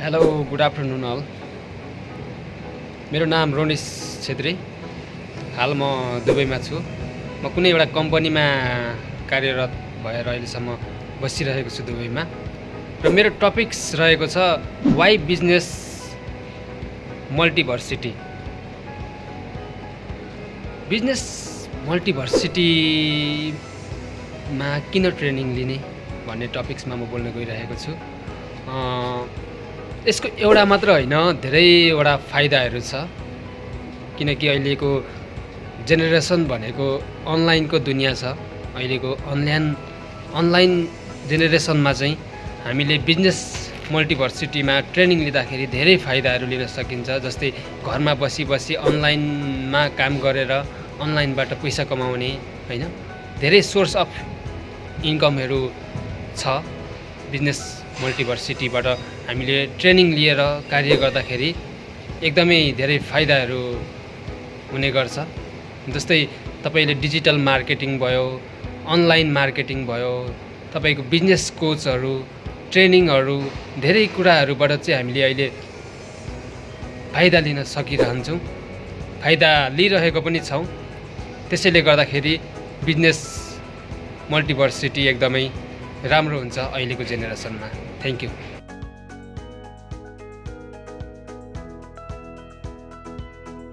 Hello good afternoon all मेरो नाम रोनिस छेत्री। हाल म दुबईमा छु। म कुनै एउटा कम्पनीमा कार्यरत भएर अहिलेसम्म बसिरहेको छु दुबईमा। र मेरो टपिक्स रहेको छ वाइ बिजनेस मल्टिभर्सिटी बिजनेस मल्टिभर्सिटीमा किन ट्रेनिङ लिने भन्ने टपिक्समा म बोल्न गइरहेको छु। यसको एउटा मात्र होइन धेरैवटा फाइदाहरू छ। किनकि अहिलेको जेनेरेसन भनेको अनलाइनको दुनियाँ छ। अहिलेको अनलाइन अनलाइन जेनेरेसनमा चाहिँ हामीले बिजनेस मल्टिभर्सिटीमा ट्रेनिङ लिँदाखेरि धेरै फाइदाहरू लिन सकिन्छ। जस्तै घरमा बसी बसी अनलाइनमा काम गरेर अनलाइनबाट पैसा कमाउने होइन? धेरै सोर्स अफ इन्कमहरू छ। बिजनेस मल्टिभर्सिटीबाट हामीले ट्रेनिङ लिएर कार्य गर्दाखेरि एकदमै धेरै फाइदाहरू हुने गर्छ। जस्तै तपाईँले डिजिटल मार्केटिङ भयो अनलाइन मार्केटिङ भयो तपाईँको बिजनेस कोचहरू ट्रेनिङहरू धेरै कुराहरूबाट चाहिँ हामीले अहिले फाइदा लिन सकिरहन्छौँ। फाइदा लिइरहेको पनि छौँ। त्यसैले गर्दाखेरि बिजनेस मल्टिभर्सिटी एकदमै राम्रो हुन्छ अहिलेको जेनेरेसनमा। Thank you